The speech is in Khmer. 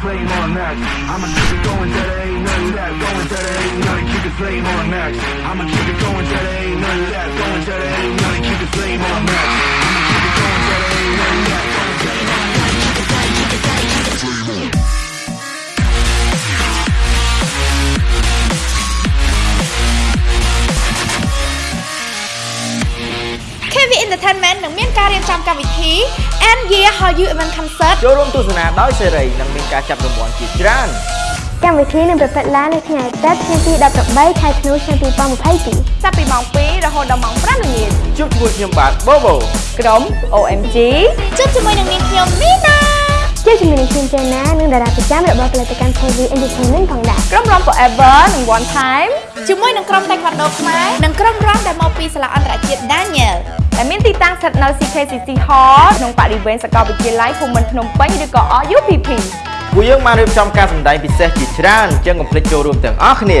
flame on max. I'ma keep it going till there ain't none left. Going till there ain't none. Keep the flame on max. I'ma keep it going till there ain't none left. Entertainment នឹងមានការរៀបចំកម្មវិធី End Year Hallyu Event Concert ចូលរួមទស្សនាដោយសេរីនិងមានការចាប់រង្វាន់ជាច្រើនកម្មវិធីនឹងប្រព្រឹត្តឡើងនៅថ្ងៃអាទិត្យថ្ងៃទី18ខែធ្នូឆ្នាំ2022ចាប់ពីម៉ោង2រហូតដល់ម៉ោង5ល្ងាចជួបជាមួយខ្ញុំបាទបូបូក្រុម OMG ជួបជាមួយនឹងនាងខ្ញុំមីណាជាជំនាញខ្ញុំចេណានិងតារាប្រចាំរបស់ផលិតកម្ម KV Entertainment ផងដែរក្រុមរំ Forever និង One Time ជាមួយនឹងក្រុម Taekwondo ខ្មែរនិងក្រុមរំដែលមកពីសាលាអន្តរជាតិ Daniel ដែលមានទីតាំង ស្ថិតនៅ CKCC Hall ក្នុងបរិវេណសាកលវិទ្យាល័យភូមិន្ទភ្នំពេញឬក៏ RUPP ពួកយើងបានរៀបចំការសម្ដែងពិសេសជាច្រើនអញ្ចឹងកុំភ្លេចចូលរួមទាំងអស់គ្នា